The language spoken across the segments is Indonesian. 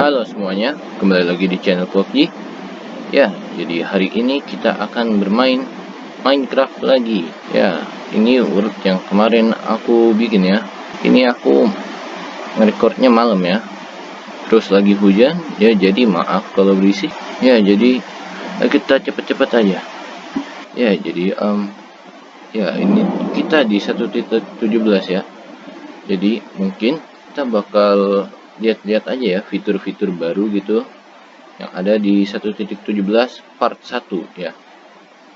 Halo semuanya, kembali lagi di channel PUBG Ya, jadi hari ini kita akan bermain Minecraft lagi. Ya, ini urut yang kemarin aku bikin ya. Ini aku ngerekordnya malam ya. Terus lagi hujan, ya jadi maaf kalau berisik. Ya, jadi kita cepet-cepet aja. Ya, jadi um, Ya, ini kita di 1.17 ya. Jadi mungkin kita bakal lihat-lihat aja ya fitur-fitur baru gitu yang ada di 1.17 part 1 ya.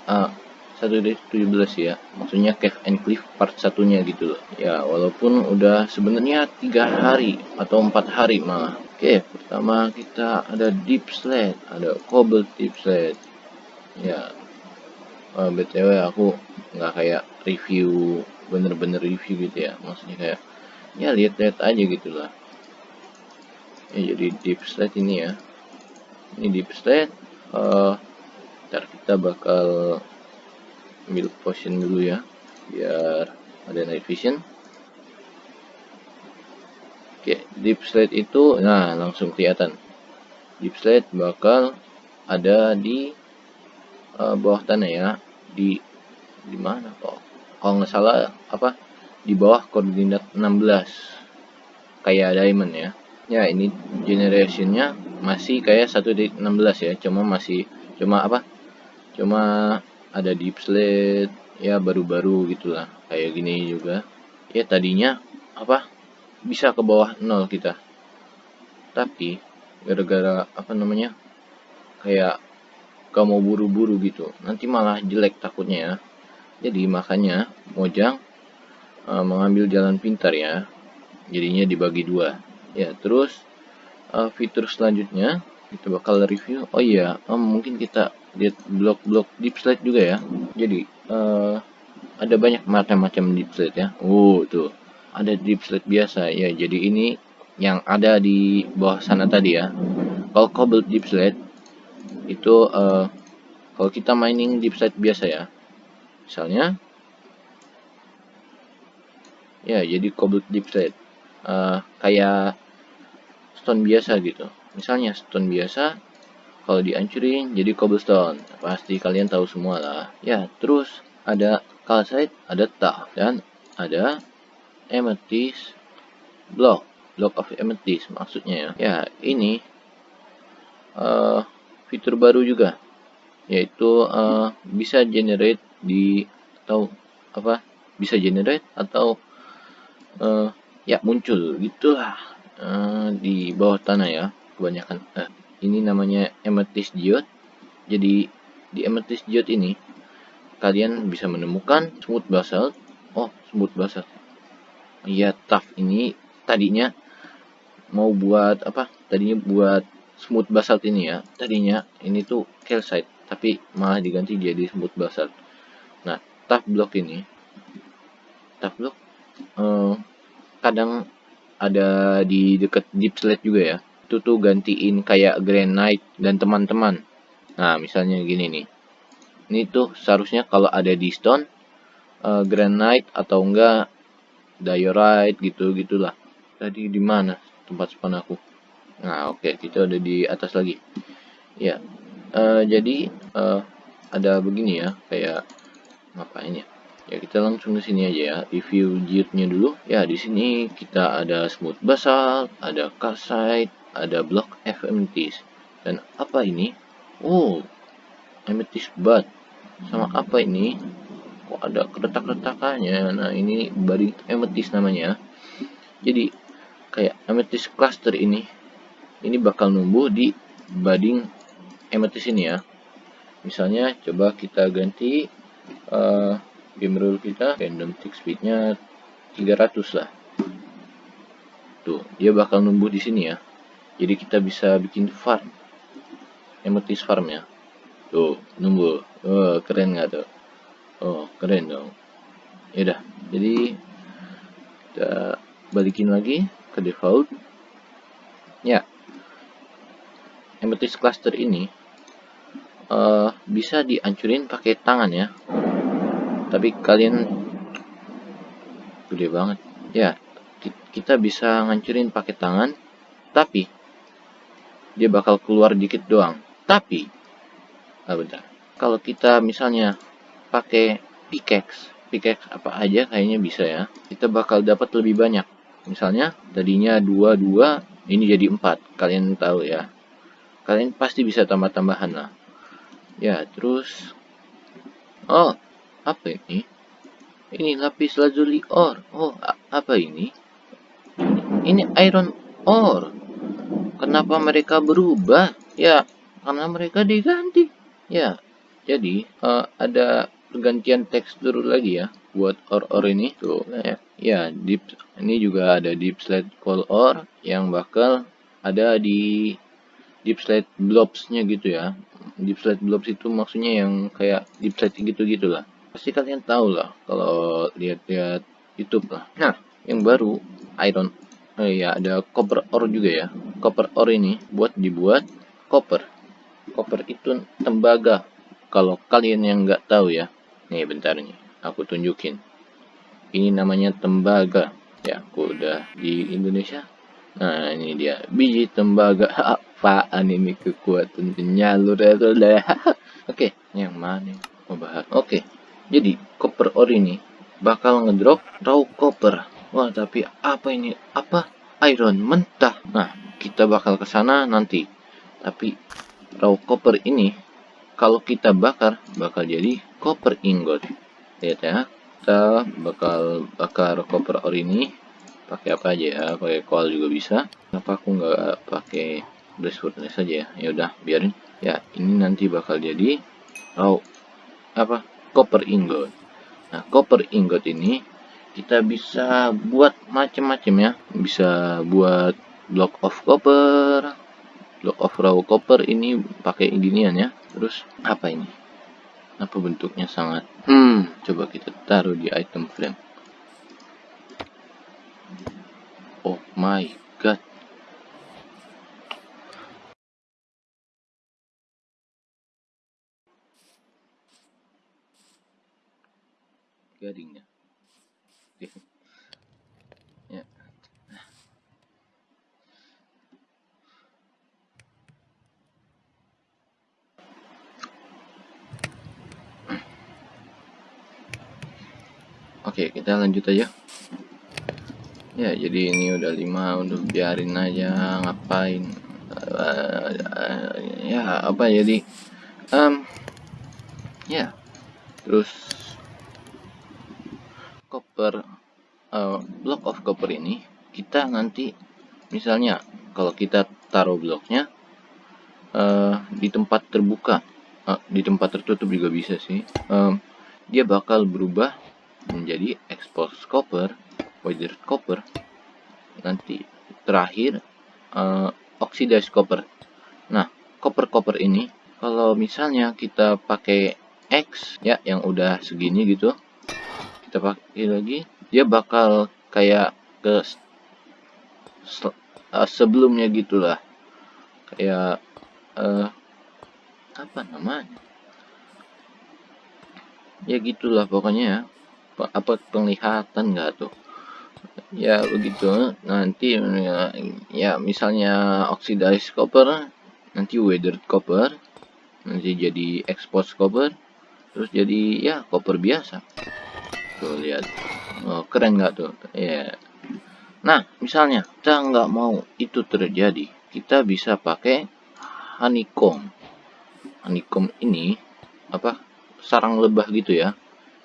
Uh, ah, 1.17 ya maksudnya Cave and Cliff part satunya gitu loh. Ya walaupun udah sebenarnya tiga hari atau empat hari malah. Oke pertama kita ada deep slate ada cobble deep slate. Ya uh, ah, btw aku nggak kayak review bener-bener review gitu ya. Maksudnya kayak ya lihat-lihat aja gitu lah ya jadi deep slate ini ya. Ini deep slate uh, ntar kita bakal ambil potion dulu ya biar ada night vision. Oke deep slate itu nah langsung kelihatan. Deep slate bakal ada di uh, bawah tanah ya. Di di mana kok? Kalau nggak salah apa? Di bawah koordinat 16 kayak diamond ya ya ini generationnya masih kayak 1.16 ya. Cuma masih cuma apa? Cuma ada deep slate ya baru-baru gitulah. Kayak gini juga. Ya tadinya apa? Bisa ke bawah nol kita. Tapi gara-gara apa namanya? Kayak kamu buru-buru gitu. Nanti malah jelek takutnya ya. Jadi makanya Mojang uh, mengambil jalan pintar ya. Jadinya dibagi dua ya terus uh, fitur selanjutnya kita bakal review. Oh iya um, mungkin kita lihat blok-blok deep slate juga ya. Jadi uh, ada banyak macam-macam deep slate ya. Oh tuh ada deep slate biasa. Ya jadi ini yang ada di bawah sana tadi ya. Kalau cobble deep slate itu uh, kalau kita mining deep slate biasa ya. Misalnya ya jadi cobble deep slate. Uh, kayak stone biasa gitu. Misalnya stone biasa kalau dihancurin jadi cobblestone. Pasti kalian tahu semua lah. Ya terus ada calcite ada tuff dan ada amethyst block. Block of amethyst maksudnya ya. Ya ini uh, fitur baru juga. Yaitu uh, bisa generate di atau apa bisa generate atau uh, ya muncul. Gitulah uh, di bawah tanah ya kebanyakan. Uh, ini namanya amethyst geode. Jadi di amethyst geode ini kalian bisa menemukan smooth basalt. Oh smooth basalt. Ya tough. Ini tadinya mau buat apa? Tadinya buat smooth basalt ini ya. Tadinya ini tuh calcite tapi malah diganti jadi smooth basalt. Nah tough block ini tough block uh, kadang ada di deket deep slate juga ya. Itu tuh gantiin kayak granite dan teman-teman. Nah misalnya gini nih. Ini tuh seharusnya kalau ada di stone uh, granite atau enggak diorite gitu gitulah tadi di mana tempat spawn aku? Nah oke okay, kita ada di atas lagi. Ya uh, jadi uh, ada begini ya kayak ngapain ya ya kita langsung ke sini aja ya. Review geode-nya dulu. Ya di sini kita ada smooth basalt ada calcite ada block F amethyst. Dan apa ini? Oh amethyst bud. Sama apa ini? Kok ada retak-retakannya nah ini body amethyst namanya. Jadi kayak amethyst cluster ini ini bakal numbuh di budding amethyst ini ya. Misalnya coba kita ganti uh, game rule kita random tick speednya 300 lah. Tuh dia bakal numbuh di sini ya. Jadi kita bisa bikin farm. Amethyst farm ya. Tuh numbuh. Oh keren nggak tuh? Oh keren dong. Ya jadi kita balikin lagi ke default. Ya. Amethyst cluster ini uh, bisa dihancurin pakai tangan ya tapi kalian gede banget ya kita bisa ngancurin pakai tangan tapi dia bakal keluar dikit doang. Tapi, ah bentar. Kalau kita misalnya pakai pickaxe, pickaxe apa aja kayaknya bisa ya. Kita bakal dapat lebih banyak. Misalnya tadinya 2 2, ini jadi 4. Kalian tahu ya. Kalian pasti bisa tambah-tambahan lah. Ya, terus Oh, apa ini? Ini lapis lazuli ore. Oh, apa ini? Ini iron ore. Kenapa mereka berubah? Ya, karena mereka diganti. Ya, jadi uh, ada pergantian tekstur lagi ya buat ore-ore ini. Tuh, ya, ya deep ini juga ada deep slate coal ore yang bakal ada di deep slate blobs-nya gitu ya. Deep slate blobs itu maksudnya yang kayak deep slate gitu-gitu lah. Pasti kalian tahu lah kalau lihat-lihat YouTube lah. Nah, yang baru iron Oh iya, ada copper ore juga ya. Copper ore ini buat dibuat copper. Copper itu tembaga. Kalau kalian yang nggak tahu ya. Nih bentar nih, aku tunjukin. Ini namanya tembaga. Ya, aku udah di Indonesia. Nah, ini dia. Biji tembaga. Apaan ini kekuatan penyalur Oke, yang mana mau bahas? Oke. Jadi, copper ore ini bakal ngedrop raw copper Wah, tapi apa ini? Apa? Iron mentah. Nah, kita bakal ke sana nanti. Tapi raw copper ini kalau kita bakar bakal jadi copper ingot. Lihat ya. Kita bakal bakar copper ore ini pakai apa aja ya? Pakai coal juga bisa. Kenapa aku nggak pakai blast saja ya? Ya udah, biarin. Ya, ini nanti bakal jadi raw apa? Copper ingot. Nah, copper ingot ini kita bisa buat macam-macam ya. Bisa buat block of copper. Block of raw copper ini pakai ginian ya. Terus apa ini? Apa bentuknya sangat? Hmm coba kita taruh di item frame. Oh my god garingnya ya Oke, kita lanjut aja. Ya, jadi ini udah lima, udah biarin aja ngapain. Uh, ya, apa jadi um ya. Terus copper uh, block of copper ini kita nanti misalnya kalau kita taruh bloknya uh, di tempat terbuka uh, di tempat tertutup juga bisa sih um, dia bakal berubah menjadi exposed copper weathered copper nanti terakhir uh, oxidized copper. Nah copper copper ini kalau misalnya kita pakai X ya yang udah segini gitu kita pakai lagi dia bakal kayak ke uh, sebelumnya gitulah. Kayak uh, apa namanya? Ya gitulah pokoknya ya. Apa penglihatan nggak tuh? Ya begitu nanti ya, ya misalnya oxidized copper nanti weathered copper nanti jadi exposed copper terus jadi ya copper biasa. Tuh lihat oh, keren nggak tuh? Ya yeah. nah misalnya kita nggak mau itu terjadi kita bisa pakai honeycomb. Honeycomb ini apa sarang lebah gitu ya.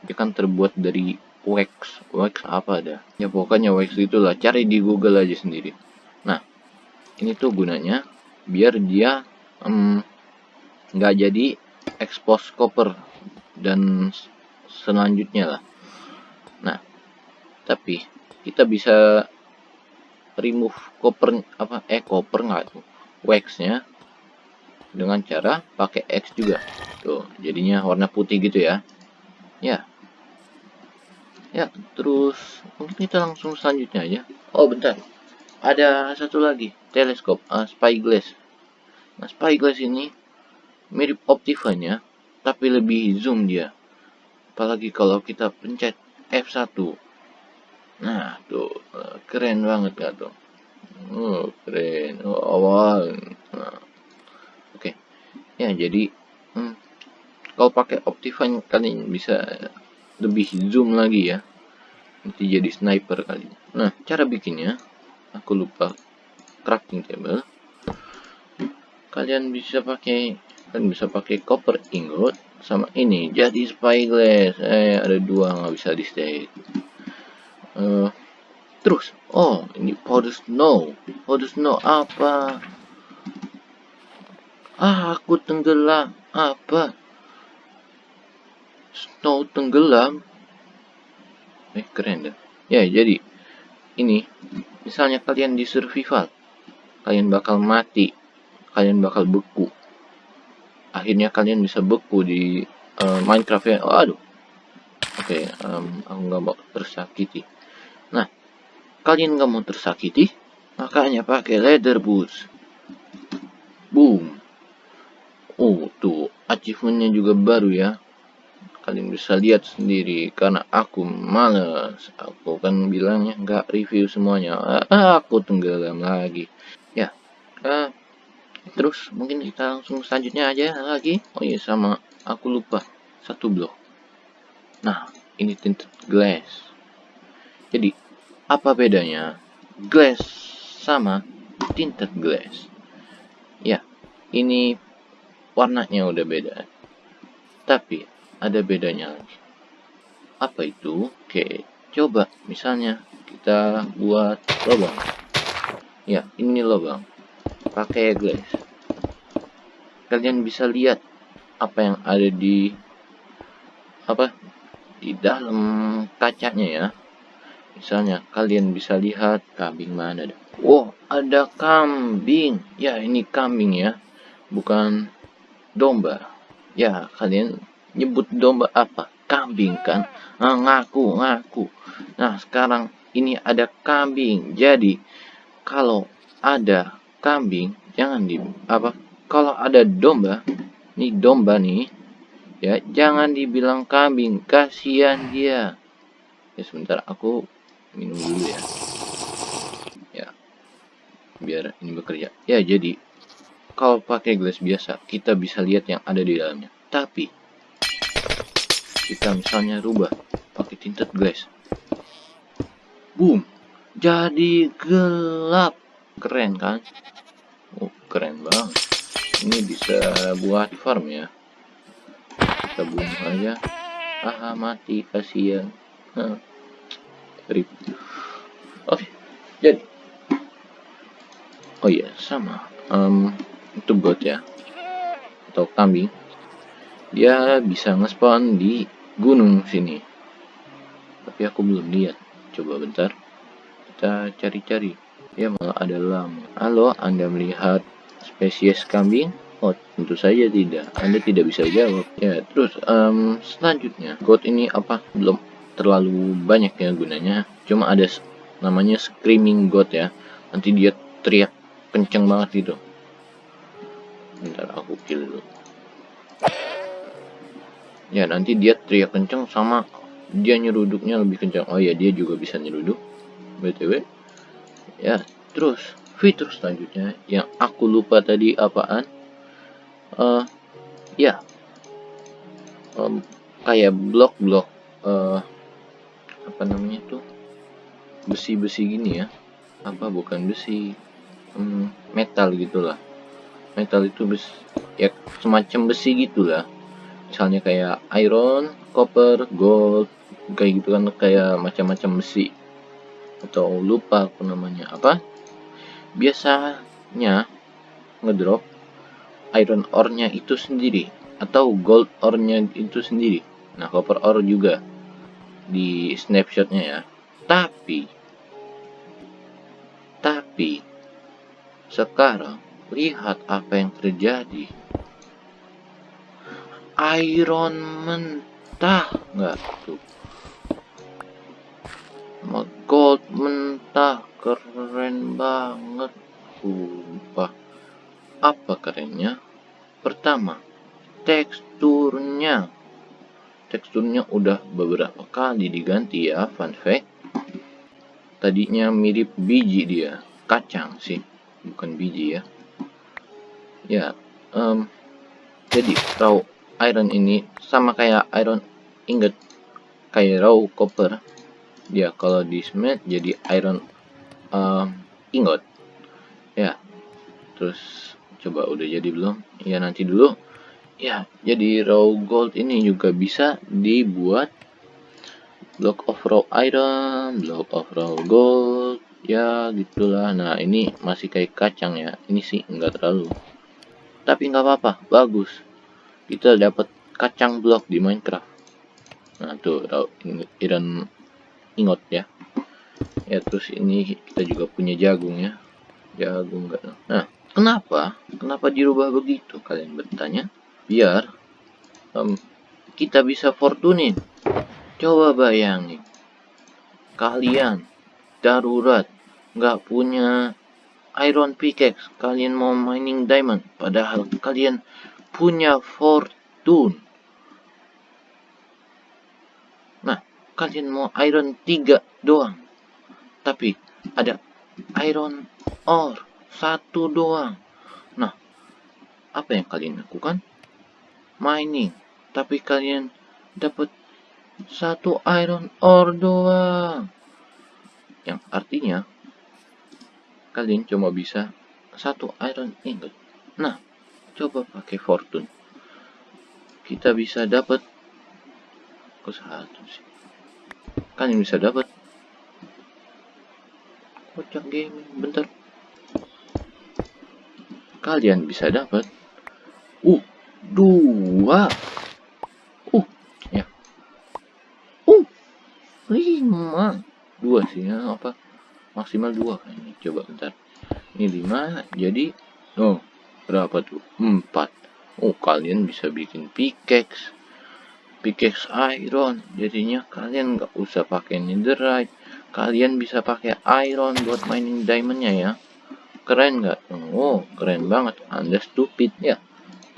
Dia kan terbuat dari wax. Wax apa ada? Ya pokoknya wax itulah cari di google aja sendiri. Nah ini tuh gunanya biar dia nggak um, jadi expose copper dan selanjutnya lah. Nah, tapi kita bisa remove copper apa eh copper nggak tuh? Waxnya dengan cara pakai X juga. Tuh jadinya warna putih gitu ya. Ya. Ya terus mungkin kita langsung selanjutnya aja. Oh bentar. Ada satu lagi teleskop uh, spyglass nah spyglass ini mirip optifanya tapi lebih zoom dia. Apalagi kalau kita pencet F1 nah tuh keren banget gak tuh. Oh keren. Oh, awal. Nah ya jadi hmm, kalau pakai Optifine kalian bisa lebih zoom lagi ya. Nanti jadi sniper kali nah cara bikinnya aku lupa crafting table. Kalian bisa pakai kalian bisa pakai copper ingot sama ini jadi spyglass. Eh ada dua nggak bisa di stay uh, terus oh ini powder snow powder snow apa? Ah aku tenggelam. Apa? Snow tenggelam. Eh keren dah. Ya jadi ini misalnya kalian di survival kalian bakal mati kalian bakal beku. Akhirnya kalian bisa beku di uh, Minecraft ya. Oh, aduh. Oke okay, um, aku nggak mau tersakiti nah kalian nggak mau tersakiti makanya pakai leather boots. Boom. Oh tuh achievementnya juga baru ya. Kalian bisa lihat sendiri karena aku males. Aku kan bilangnya nggak review semuanya. Ah, aku tenggelam lagi. Ya uh, terus mungkin kita langsung selanjutnya aja lagi. Oh iya sama aku lupa. Satu blok. Nah ini tinted glass jadi apa bedanya glass sama tinted glass ya ini warnanya udah beda tapi ada bedanya lagi. Apa itu? Oke, coba misalnya kita buat lubang. Ya, ini lubang. Pakai glass. Kalian bisa lihat apa yang ada di apa di dalam kacanya ya. Misalnya kalian bisa lihat kambing mana ada. Wow, ada kambing. Ya, ini kambing ya. Bukan domba. Ya, kalian nyebut domba apa kambing kan nah, ngaku ngaku nah sekarang ini ada kambing jadi kalau ada kambing jangan di apa kalau ada domba nih domba nih ya jangan dibilang kambing kasihan dia ya sebentar aku minum dulu ya. Ya. Biar ini bekerja. Ya jadi kalau pakai gelas biasa kita bisa lihat yang ada di dalamnya. Tapi kita misalnya rubah pakai tinted glass. Boom. Jadi gelap. Keren kan? Oh keren banget. Ini bisa buat farm ya. Kita bunuh aja. Ah mati kasihan oke okay, jadi. Oh iya sama. Um, itu bot ya. Atau kambing. Dia bisa ngespawn di gunung sini. Tapi aku belum lihat. Coba bentar. Kita cari-cari. Ya malah ada lama. Halo anda melihat spesies kambing? Oh, tentu saja tidak. Anda tidak bisa jawab. Ya, terus um, selanjutnya, code ini apa? Belum terlalu banyak ya gunanya. Cuma ada namanya screaming god ya. Nanti dia teriak kenceng banget gitu. Bentar aku kill dulu ya nanti dia teriak kenceng sama dia nyeruduknya lebih kencang oh ya dia juga bisa nyeruduk btw ya terus fitur selanjutnya yang aku lupa tadi apaan uh, ya um, kayak blok-blok uh, apa namanya tuh besi-besi gini ya. Apa bukan besi um, metal gitulah. Metal itu besi ya semacam besi gitulah. Misalnya kayak iron, copper, gold, kayak gitu kan kayak macam-macam besi. Atau lupa aku namanya. Apa? Biasanya ngedrop iron ore-nya itu sendiri atau gold ore-nya itu sendiri. Nah copper ore juga di snapshotnya ya. Tapi tapi sekarang lihat apa yang terjadi. Iron mentah nggak tuh? Gold mentah keren banget sumpah. Apa kerennya? Pertama teksturnya teksturnya udah beberapa kali diganti ya fun fact. Tadinya mirip biji dia kacang sih bukan biji ya. Ya um, jadi raw iron ini sama kayak iron ingot kayak raw copper. Dia kalau di smelt jadi iron um, ingot. Ya terus coba udah jadi belum? Ya nanti dulu ya jadi raw gold ini juga bisa dibuat block of raw iron block of raw gold ya gitulah. Nah ini masih kayak kacang ya. Ini sih enggak terlalu. Tapi nggak apa-apa. Bagus. Kita dapat kacang blok di Minecraft. Nah tuh raw iron ingot ya. Ya terus ini kita juga punya jagung ya. Jagung enggak nah kenapa? Kenapa dirubah begitu? Kalian bertanya biar um, kita bisa fortunin. Coba bayangin kalian darurat nggak punya iron pickaxe kalian mau mining diamond padahal kalian punya fortune. Nah kalian mau iron 3 doang tapi ada iron ore satu doang. Nah apa yang kalian lakukan mining. Tapi kalian dapat satu iron ore doang yang artinya kalian cuma bisa satu iron ingot. Nah coba pakai fortune. Kita bisa dapat ke satu sih. Kalian bisa dapat kocak gaming bentar. Kalian bisa dapat uh dua. Uh ya. Uh lima. Dua sih ya apa? Maksimal dua ini coba bentar. Ini lima jadi oh berapa tuh? Empat. Oh kalian bisa bikin pickaxe. Pickaxe iron. Jadinya kalian nggak usah pakai netherite. Kalian bisa pakai iron buat mining diamondnya ya. Keren nggak? Oh keren banget. Anda stupid ya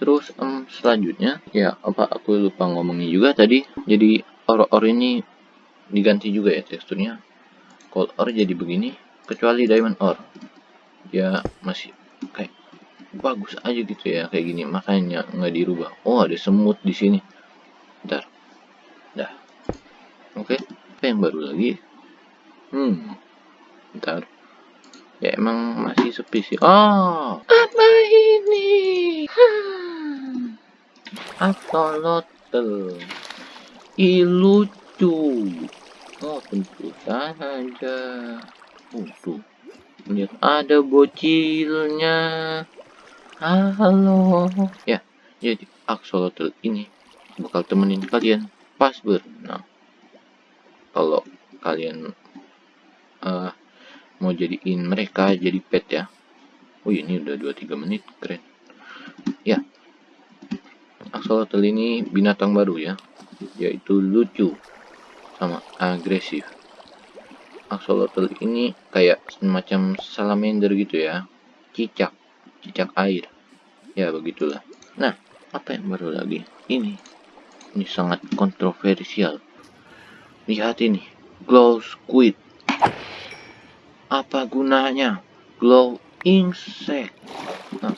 terus um, selanjutnya ya apa aku lupa ngomongin juga tadi jadi ore-ore ini diganti juga ya teksturnya. Gold ore jadi begini kecuali diamond ore ya masih kayak bagus aja gitu ya kayak gini makanya nggak dirubah. Oh ada semut di sini. Ntar dah. Oke okay. apa yang baru lagi? Hmm ntar ya emang masih sepi sih. Oh! Apa ini Axolotl lucu. Oh tentu saja. Tuh lihat ada bocilnya. Halo. Ya jadi axolotl ini bakal temenin kalian pas berenang. Kalau kalian uh, mau jadiin mereka jadi pet ya. Oh ini udah 2-3 menit keren. Ya axolotl ini binatang baru ya yaitu lucu sama agresif. Axolotl ini kayak semacam salamander gitu ya cicak cicak air. Ya begitulah. Nah apa yang baru lagi? Ini ini sangat kontroversial. Lihat ini glow squid. Apa gunanya glow insect? Nah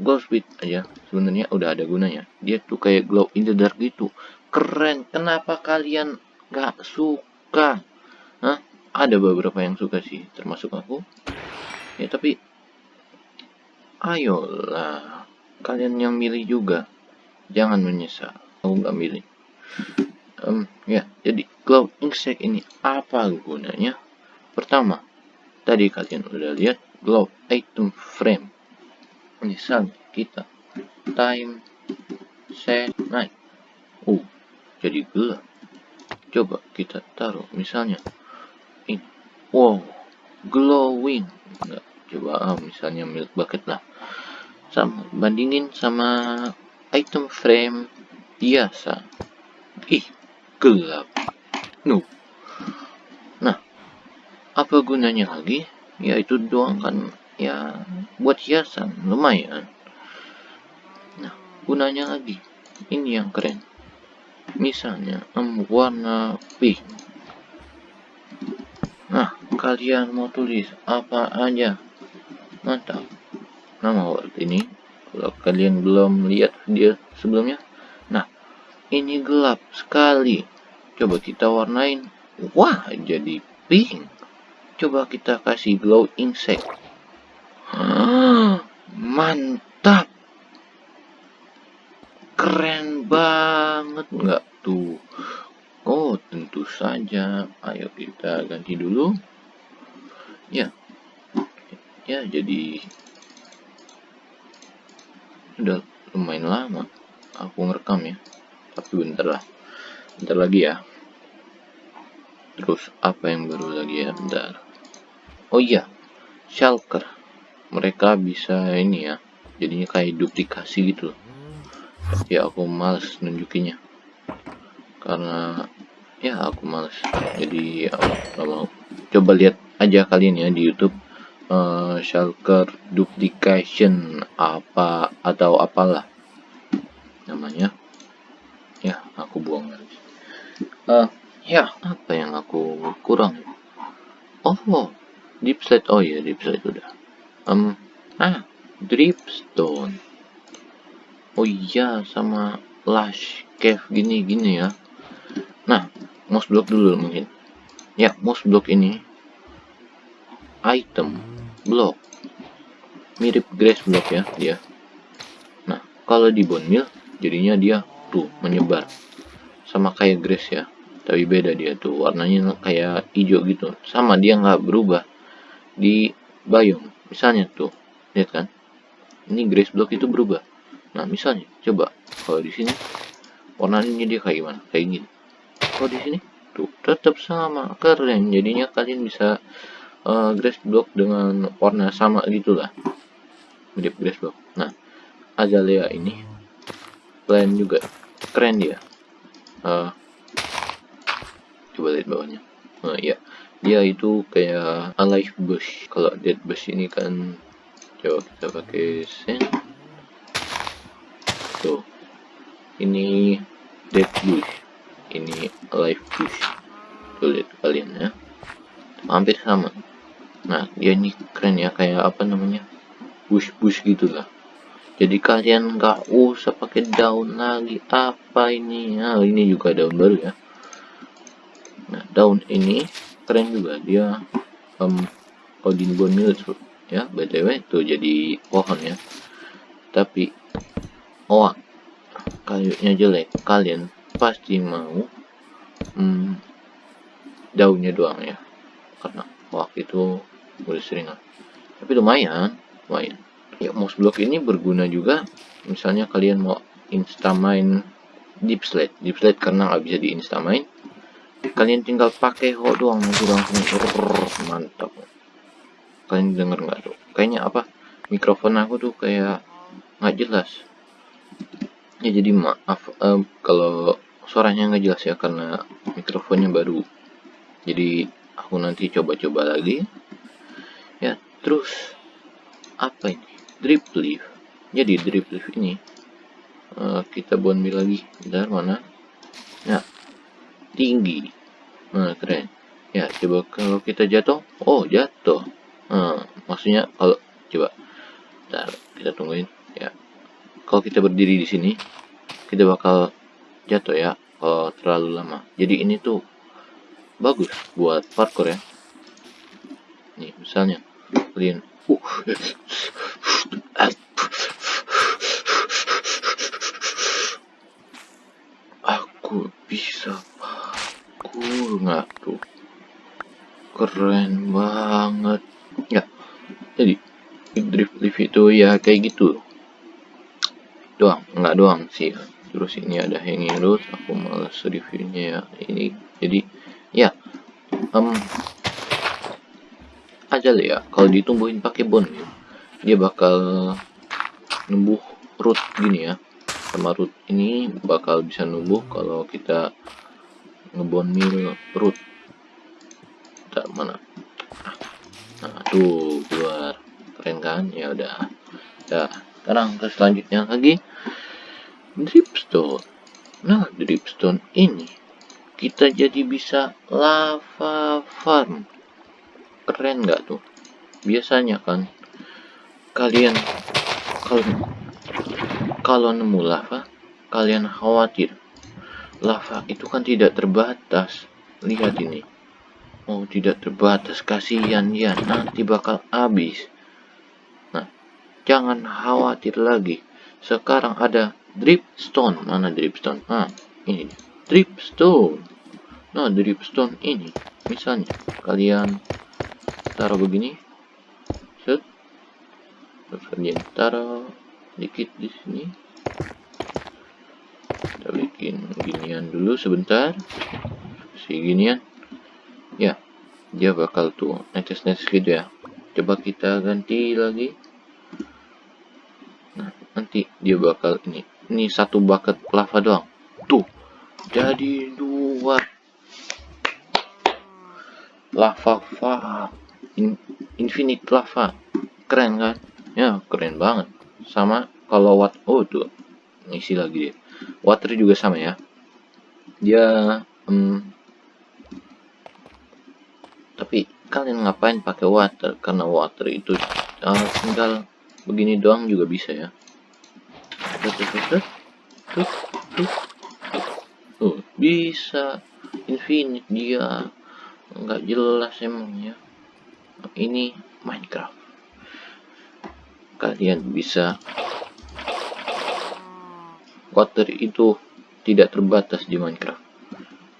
glow speed aja sebenarnya udah ada gunanya. Dia tuh kayak glow in the dark gitu. Keren. Kenapa kalian gak suka? Hah? ada beberapa yang suka sih termasuk aku. Ya tapi ayolah kalian yang milih juga. Jangan menyesal. Aku gak milih. Um, ya jadi glow insect ini apa gunanya? Pertama tadi kalian udah lihat glow item frame misal kita. Time set night. Uh jadi gelap. Coba kita taruh misalnya ini wow glowing. Enggak coba ah, misalnya milk bucket lah. Sama bandingin sama item frame biasa. Ih gelap. No. Nah apa gunanya lagi? Ya itu doang kan ya buat hiasan lumayan. Nah gunanya lagi. Ini yang keren. Misalnya um, warna pink. Nah kalian mau tulis apa aja? Mantap. Nama word ini kalau kalian belum lihat video sebelumnya. Nah ini gelap sekali. Coba kita warnain. Wah jadi pink. Coba kita kasih glow insect mantap. Keren banget. Nggak tuh. Oh tentu saja. Ayo kita ganti dulu. Ya. Ya jadi udah lumayan lama aku ngerekam ya. Tapi bentar lah. Bentar lagi ya. Terus apa yang baru lagi ya? Bentar. Oh iya shulker mereka bisa ini ya jadinya kayak duplikasi gitu tapi aku males nunjukinnya. Karena ya aku males. Jadi aku mau. Coba lihat aja kalian ya di YouTube uh, shulker duplication apa atau apalah namanya. Ya aku buang lagi uh, ya apa yang aku kurang? Oh deep slide oh ya deep slide udah um ah dripstone. Oh iya sama lash cave gini gini ya. Nah mouse block dulu mungkin. Ya mouse block ini item block. Mirip grass block ya dia. Nah kalau di bone mill jadinya dia tuh menyebar. Sama kayak grass ya tapi beda dia tuh. Warnanya kayak hijau gitu. Sama dia nggak berubah di biome misalnya tuh lihat kan? Ini grace block itu berubah. Nah misalnya coba. Kalau di sini warnanya dia kayak gimana? Kayak gini. Kalau di sini tuh tetap sama. Keren. Jadinya kalian bisa uh, grace block dengan warna sama gitulah. Mirip grace block. Nah azalea ini plan juga. Keren dia. Uh, coba lihat bawahnya uh, ya. Dia itu kayak alive bush. Kalau dead bush ini kan coba kita pakai sen. Tuh ini dead bush. Ini alive bush. Tuh lihat kalian ya. Hampir sama. Nah dia ini keren ya kayak apa namanya bush gitulah jadi kalian nggak usah pakai daun lagi. Apa ini? Nah ini juga daun baru ya. nah daun ini keren juga. Dia um, Odin Bone Mill ya btw itu jadi pohon ya. Tapi oh kayunya jelek. Kalian pasti mau um, daunnya doang ya. Karena waktu itu udah sering. Tapi lumayan lumayan. Ya mouse block ini berguna juga. Misalnya kalian mau instamain deep slate. Deep slate karena nggak bisa di instamain kalian tinggal pakai ho doang nanti langsung. Mantap. Kalian denger nggak tuh kayaknya apa? Mikrofon aku tuh kayak nggak jelas. Ya jadi maaf um, kalau suaranya nggak jelas ya karena mikrofonnya baru. Jadi aku nanti coba-coba lagi. Ya terus apa ini? Drip leaf. Jadi drip leaf ini uh, kita bonbi lagi. Bentar mana? Ya tinggi. Nah keren. Ya coba kalau kita jatuh oh jatuh. Nah, maksudnya kalau coba. Bentar, kita tungguin. Ya. Kalau kita berdiri di sini kita bakal jatuh ya kalau terlalu lama. Jadi ini tuh bagus buat parkour ya. Nih misalnya kalian uh, aku bisa parkour nggak tuh keren banget. Ya jadi drift lift itu ya kayak gitu. Doang nggak doang sih. Terus ini ada hanging road aku males reviewnya ya. Ini jadi ya um, aja lah ya. Kalau ditumbuhin pakai bon dia bakal numbuh root gini ya. Sama root ini bakal bisa numbuh kalau kita ngebon mil root tak mana tuh keluar keren kan? Ya udah ya sekarang ke selanjutnya lagi. Dripstone. Nah dripstone ini kita jadi bisa lava farm. Keren nggak tuh? Biasanya kan kalian kalau kalau nemu lava kalian khawatir. Lava itu kan tidak terbatas. Lihat ini oh tidak terbatas kasihan ya nanti bakal habis. Nah jangan khawatir lagi. Sekarang ada dripstone. Mana dripstone? Ah ini dripstone. Nah dripstone ini misalnya kalian taruh begini. Set. Terus kalian taruh dikit di sini. Kita bikin ginian dulu sebentar. Si ginian ya dia bakal tuh netes-netes gitu ya. Coba kita ganti lagi. Nah nanti dia bakal ini. Ini satu bucket lava doang. Tuh jadi dua. Lava lava. In, infinite lava. Keren kan? Ya keren banget. Sama kalau watt oh tuh. Ngisi lagi dia. Water juga sama ya. Dia um, tapi kalian ngapain pakai water? Karena water itu uh, tinggal begini doang juga bisa ya. Tuh bisa. Infinite dia. Nggak jelas emangnya ini Minecraft. Kalian bisa. Water itu tidak terbatas di Minecraft.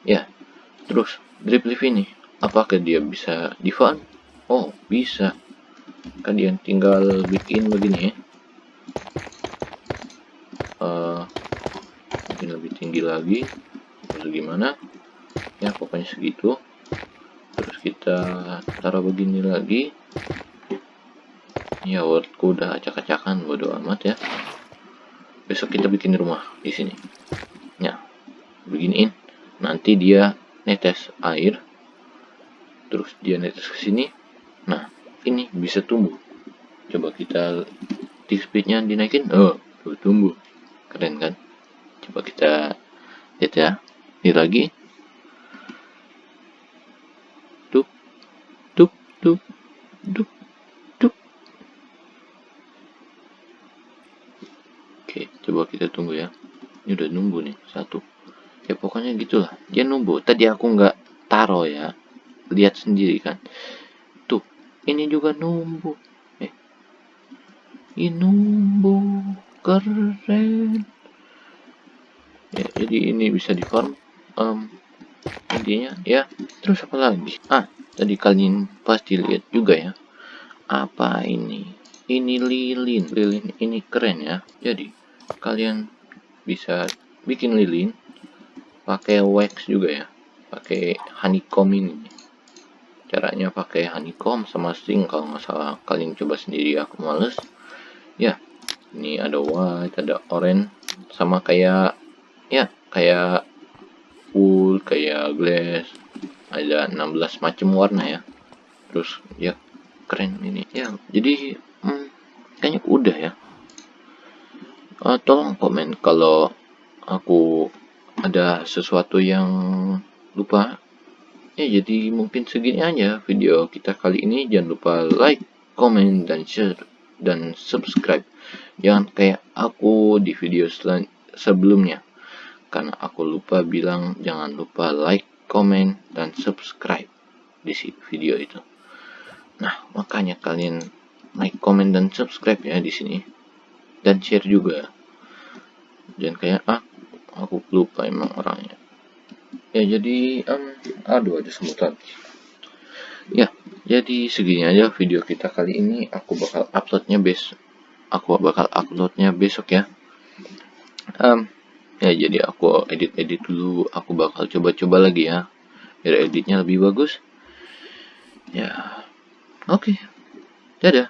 Ya terus drip leaf ini apakah dia bisa di farm oh bisa. Kalian tinggal bikin begini ya. Uh, mungkin lebih tinggi lagi atau gimana? Ya pokoknya segitu. Terus kita taruh begini lagi. Ya wordku udah acak-acakan bodo amat ya. Besok kita bikin rumah di sini. Ya beginiin. Nanti dia netes air terus dia netes ke sini nah ini bisa tumbuh coba kita tick speednya dinaikin oh tuh tumbuh keren kan coba kita lihat ya ini lagi tuh tuh tuh tuh Oke, coba kita tunggu ya. Ini udah nunggu nih, satu. Ya pokoknya gitulah. Dia nunggu. Tadi aku nggak taro ya. Lihat sendiri kan. Tuh, ini juga nunggu. Eh. Ini nunggu. Keren. Ya, jadi ini bisa di farm. Um, intinya ya. Terus apa lagi? Ah, tadi kalian pasti lihat juga ya. Apa ini? Ini lilin. Lilin ini keren ya. Jadi kalian bisa bikin lilin pakai wax juga ya pakai honeycomb ini caranya pakai honeycomb sama string kalau nggak salah. Kalian coba sendiri aku males. Ya ini ada white ada orange sama kayak ya kayak wool kayak glass. Ada 16 macam warna ya. Terus ya keren ini. Ya jadi hmm, kayaknya udah ya. Uh, tolong komen kalau aku ada sesuatu yang lupa ya jadi mungkin segini aja video kita kali ini. Jangan lupa like comment dan share dan subscribe. Jangan kayak aku di video sebelumnya. Karena aku lupa bilang jangan lupa like comment dan subscribe di video itu. Nah makanya kalian like comment dan subscribe ya di sini. Dan share juga. Jangan kayak ah aku lupa emang orangnya ya jadi um, aduh ada semut lagi ya jadi segini aja video kita kali ini. Aku bakal uploadnya besok aku bakal uploadnya besok ya. Um, ya jadi aku edit-edit dulu. Aku bakal coba-coba lagi ya biar editnya lebih bagus. Ya oke. Okay. dadah